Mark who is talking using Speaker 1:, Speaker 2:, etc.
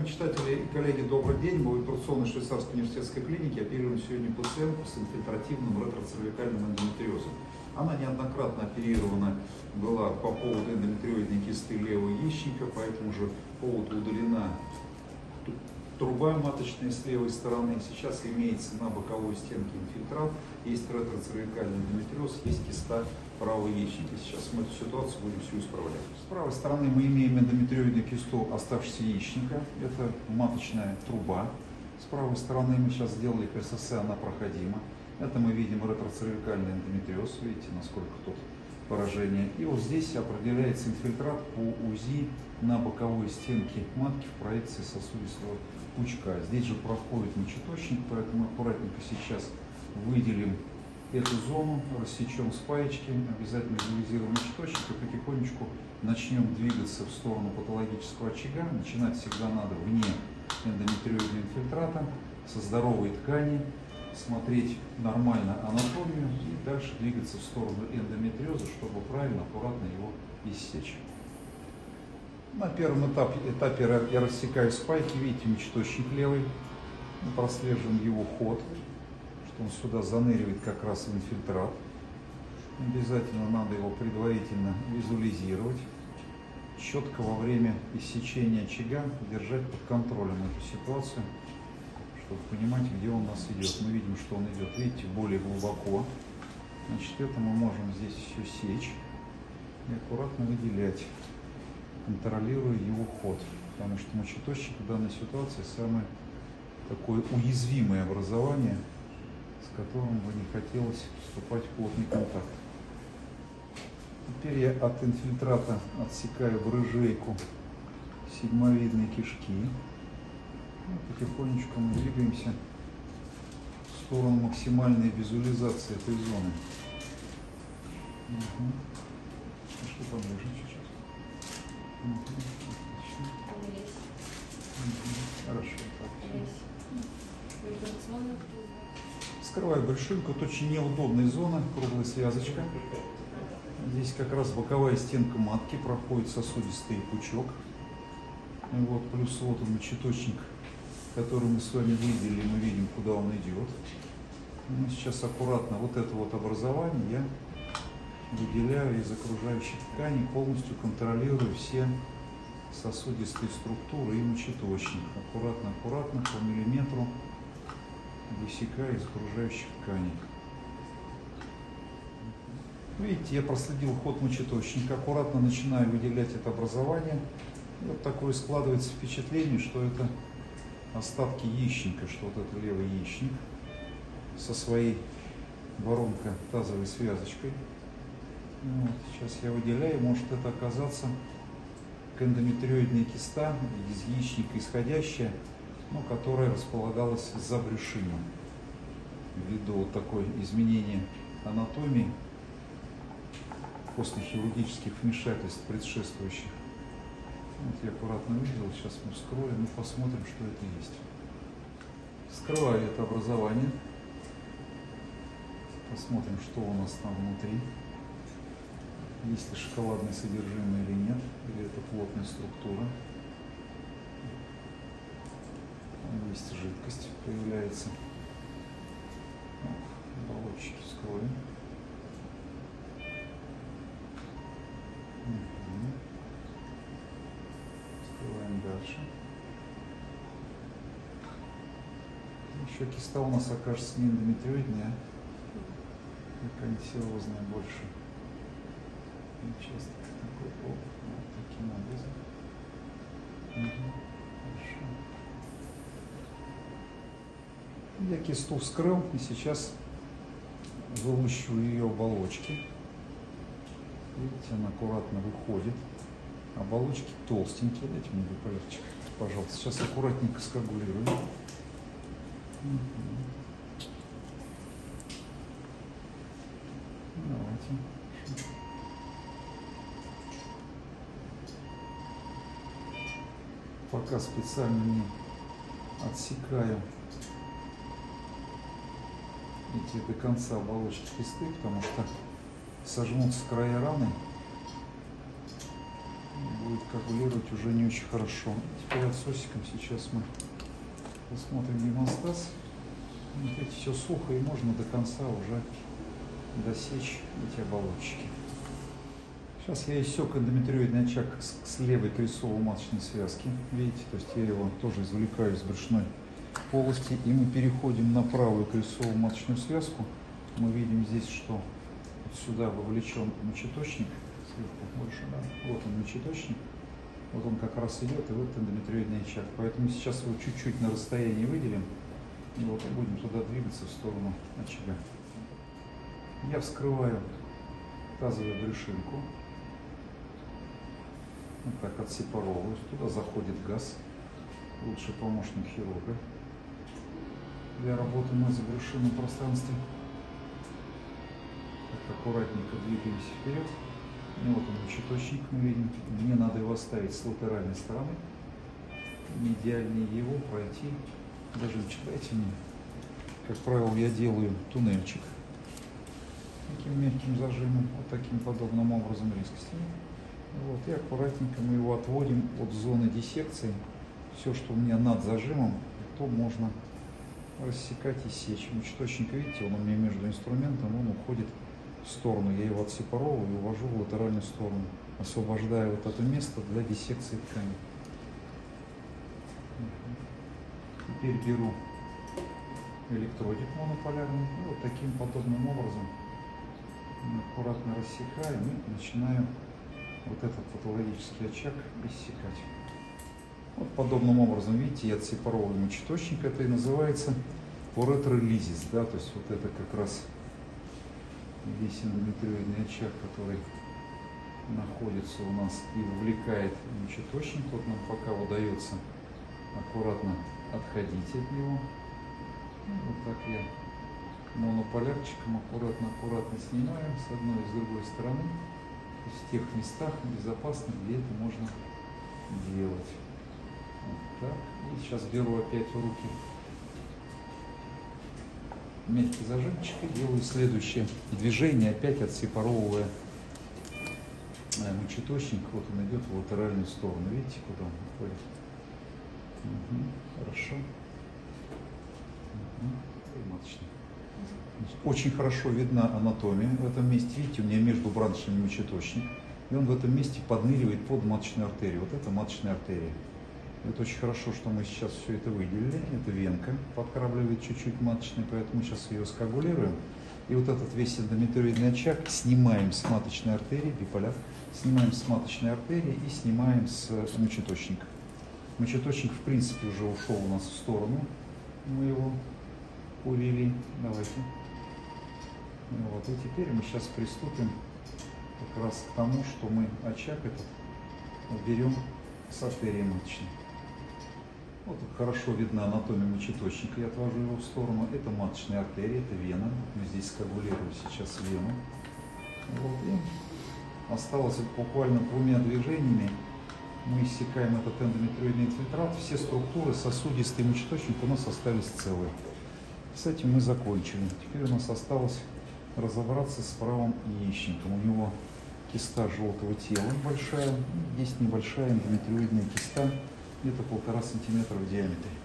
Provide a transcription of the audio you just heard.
Speaker 1: Уважаемые читатели и коллеги, добрый день. Мы в операционной швейцарской университетской клинике оперируем сегодня пациентку с инфильтративным ретроцервикальным эндометриозом. Она неоднократно оперирована была по поводу эндометриоидной кисты левого яичника, по этому же поводу удалена труба маточная с левой стороны. Сейчас имеется на боковой стенке инфильтрат, есть ретроцервикальный эндометриоз, есть киста правого яичника. Сейчас мы эту ситуацию будем всю исправлять. С правой стороны мы имеем эндометриоидную кисту оставшегося яичника. Это маточная труба. С правой стороны мы сейчас сделали КСС, она проходима. Это мы видим ретроцервикальный эндометриоз. Видите, насколько тут поражение. И вот здесь определяется инфильтрат по УЗИ на боковой стенке матки в проекции сосудистого пучка. Здесь же проходит мочеточник, поэтому аккуратненько сейчас выделим эту зону, рассечем спаечки, обязательно визуализируем мочеточник и потихонечку начнем двигаться в сторону патологического очага. Начинать всегда надо вне эндометриозного инфильтрата, со здоровой ткани, смотреть нормально анатомию и дальше двигаться в сторону эндометриоза, чтобы правильно, аккуратно его иссечь. На первом этапе, этапе я рассекаю спайки, видите, мечточник левый, мы прослеживаем его ход, он сюда заныривает как раз инфильтрат. Обязательно надо его предварительно визуализировать, четко во время иссечения очага держать под контролем эту ситуацию, чтобы понимать, где он у нас идет. Мы видим, что он идет, видите, более глубоко. Значит, это мы можем здесь все сечь и аккуратно выделять контролируя его ход. Потому что мочеточник в данной ситуации самое такое уязвимое образование, с которым бы не хотелось вступать в плотный контакт. Теперь я от инфильтрата отсекаю в рыжейку сигмовидные кишки. И потихонечку мы двигаемся в сторону максимальной визуализации этой зоны. Угу. Скрываю большинку. Это очень неудобная зона, круглая связочка. Здесь как раз боковая стенка матки, проходит сосудистый пучок. Вот, плюс вот он мочеточник, который мы с вами видели, мы видим, куда он идет. Мы сейчас аккуратно вот это вот образование я выделяю из окружающих тканей, полностью контролирую все сосудистые структуры и мочеточник. Аккуратно, аккуратно, по миллиметру высекаю из окружающих тканей. Видите, я проследил ход мочеточника, аккуратно начинаю выделять это образование. И вот такое складывается впечатление, что это остатки яичника, что вот это левый яичник со своей воронко-тазовой связочкой. Вот, сейчас я выделяю, может это оказаться эндометриоидная киста из яичника исходящая, ну, которая располагалась за брюшином. Ввиду вот такой изменения анатомии после хирургических вмешательств предшествующих. Вот я аккуратно видел, сейчас мы вскроем и посмотрим, что это есть. Скрываю это образование. Посмотрим, что у нас там внутри есть ли шоколадное содержимое или нет, или это плотная структура. Есть жидкость, появляется. Оболочки вскроем. Угу. Скрываем дальше. Еще киста у нас окажется не эндометриоидная, а канцерозная больше участок такой вот таким образом. Угу. Хорошо. Я кисту вскрыл и сейчас вылущиваю ее оболочки. Видите, она аккуратно выходит. Оболочки толстенькие. Дайте мне полегче, пожалуйста. Сейчас аккуратненько скагулирую. Угу. Давайте. пока специально не отсекаю эти до конца оболочки кисты, потому что сожмутся края раны, будет коагулировать уже не очень хорошо. Теперь отсосиком сейчас мы посмотрим гемостаз. Видите, все сухо и можно до конца уже досечь эти оболочки. Сейчас я иссек эндометриоидный очаг с левой крестцово-маточной связки. Видите, то есть я его тоже извлекаю из брюшной полости. И мы переходим на правую крестцово-маточную связку. Мы видим здесь, что вот сюда вовлечен мочеточник. Больше, да. Вот он мочеточник. Вот он как раз идет, и вот эндометриоидный очаг. Поэтому сейчас его чуть-чуть на расстоянии выделим. И вот и будем туда двигаться в сторону очага. Я вскрываю тазовую брюшинку. Вот так отсепаровываюсь. Туда заходит газ. Лучший помощник хирурга для работы на забрюшинном пространстве. Так, аккуратненько двигаемся вперед. И вот он мочеточник мы видим. Мне надо его оставить с латеральной стороны. Не идеальнее его пройти. Даже читайте мне. Как правило, я делаю туннельчик таким мягким зажимом, вот таким подобным образом резкостью. Вот, и аккуратненько мы его отводим от зоны диссекции. Все, что у меня над зажимом, то можно рассекать и сечь. Мочеточник, видите, он у меня между инструментом, он уходит в сторону. Я его отсепаровываю и увожу в латеральную сторону, освобождая вот это место для диссекции ткани. Теперь беру электродик монополярный и вот таким подобным образом аккуратно рассекаем и начинаем вот этот патологический очаг иссекать. Вот подобным образом, видите, я отсепаровываю мочеточник, это и называется поретролизис, да, то есть вот это как раз весь эндометриоидный очаг, который находится у нас и вовлекает мочеточник. Вот нам пока удается аккуратно отходить от него. Вот так я монополярчиком аккуратно-аккуратно снимаем с одной и с другой стороны. То есть в тех местах безопасных, где это можно делать. Так. И сейчас беру опять в руки мягкий зажимчик и делаю следующее движение, опять отсепаровывая мочеточник. Вот он идет в латеральную сторону. Видите, куда он уходит? Угу, хорошо. Очень хорошо видна анатомия в этом месте. Видите, у меня между браншами мочеточник. И он в этом месте подныривает под маточную артерию. Вот это маточная артерия. Это очень хорошо, что мы сейчас все это выделили. Это венка подкрабливает чуть-чуть маточный, поэтому сейчас ее скоагулируем. И вот этот весь эндометриоидный очаг снимаем с маточной артерии, биполяр, снимаем с маточной артерии и снимаем с мочеточника. Мочеточник, в принципе, уже ушел у нас в сторону. Мы его увели. Давайте. Вот, и теперь мы сейчас приступим как раз к тому, что мы очаг этот берем с артерии маточной. Вот хорошо видна анатомия мочеточника. Я отвожу его в сторону. Это маточная артерия, это вена. Мы здесь скоагулируем сейчас вену. Вот, и осталось буквально двумя движениями. Мы иссякаем этот эндометриоидный инфильтрат. Все структуры, сосудистый мочеточник у нас остались целые. С этим мы закончили. Теперь у нас осталось разобраться с правым яичником. У него киста желтого тела большая, есть небольшая эндометриоидная киста, где-то полтора сантиметра в диаметре.